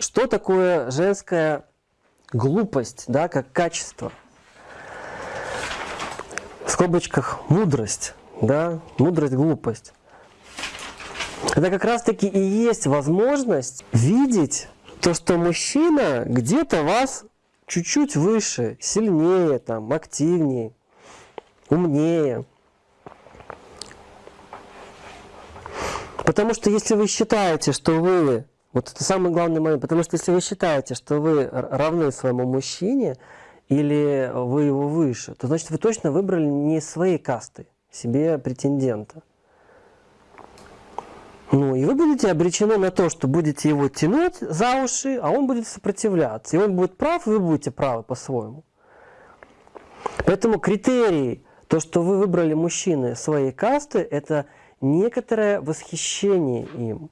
Что такое женская глупость, да, как качество? В скобочках мудрость, да, мудрость, глупость. Это как раз таки и есть возможность видеть то, что мужчина где-то вас чуть-чуть выше, сильнее, там, активнее, умнее. Потому что если вы считаете, что вы, вот это самый главный момент, потому что если вы считаете, что вы равны своему мужчине, или вы его выше, то значит вы точно выбрали не своей касты, себе претендента. Ну, и вы будете обречены на то, что будете его тянуть за уши, а он будет сопротивляться. И он будет прав, вы будете правы по-своему. Поэтому критерий, то, что вы выбрали мужчины своей касты, это некоторое восхищение им.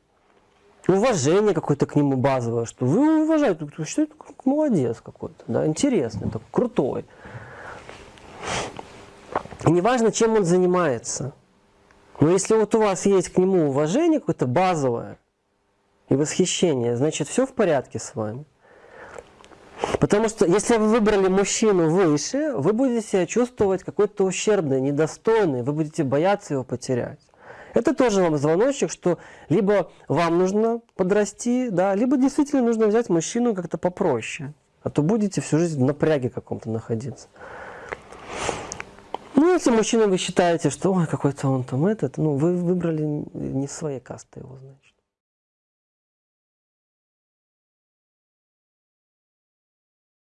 Уважение какое-то к нему базовое, что вы уважаете, что это молодец какой-то, да, интересный, такой, крутой. И неважно, чем он занимается – но если вот у вас есть к нему уважение какое-то базовое и восхищение, значит все в порядке с вами. Потому что если вы выбрали мужчину выше, вы будете себя чувствовать какой-то ущербный, недостойный, вы будете бояться его потерять. Это тоже вам звоночек, что либо вам нужно подрасти, да, либо действительно нужно взять мужчину как-то попроще. А то будете всю жизнь в напряге каком-то находиться. Ну, если мужчина вы считаете, что ой, какой-то он там этот, ну, вы выбрали не своей касты его, значит.